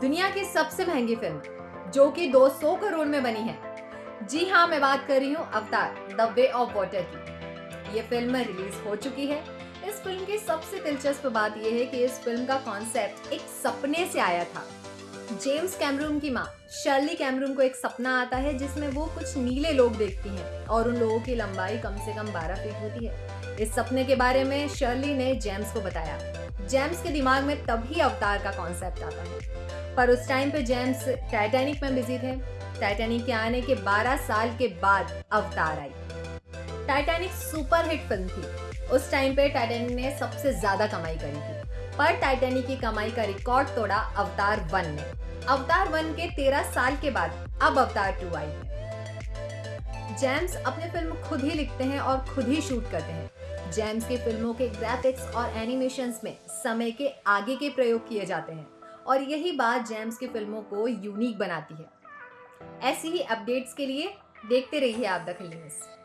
दुनिया की सबसे महँगी फ़िल्म, जो कि 200 करोड़ में बनी है। जी हाँ मैं बात कर रही हूँ अवतार द वे ऑफ़ वाटर की। ये फ़िल्म रिलीज़ हो चुकी है। इस फ़िल्म की सबसे दिलचस्प बात यह है कि इस फ़िल्म का कॉन्सेप्ट एक सपने से आया था। जेम्स कैमरून की माँ, शर्ली कैमरून को एक सपना आता है जिसमें वो कुछ नीले लोग देखती हैं। और उन लोगों की लंबाई कम से कम 12 फीट होती है। इस सपने के बारे में शर्ली ने जेम्स को बताया। जेम्स के दिमाग में तभी अवतार का कॉन्सेप्ट आता है। पर उस टाइम पे जेम्स टाइटैनिक में बिज़ी थे। टाइटैनिक के आने के 12 साल के बाद अवतार आई। टाइटैनिक सुपर हिट फ़िल्म थी। उस टाइम पे टाइटैनिक ने सबसे ज़्यादा कमाई करी थी। पर टाइटैनिक की कमाई का रिकॉर्ड तोड़ा अवतार वन ने। अवतार वन के तेरह साल के बाद अब अवतार टू आई है। जेम्स अपने फ़िल्म खुद ही लिखते हैं और खुद ही शूट करते हैं। जेम्स की फ़िल्मों के ग्राफिक्स और एनिमेशंस में समय के आगे के प्रयोग किए जाते हैं और यही बात जेम्स की फ़िल्मों को यूनिक बनाती है। ऐसी ही अपडेट्स के लिए देखते रहिए आप दखल न्यूज़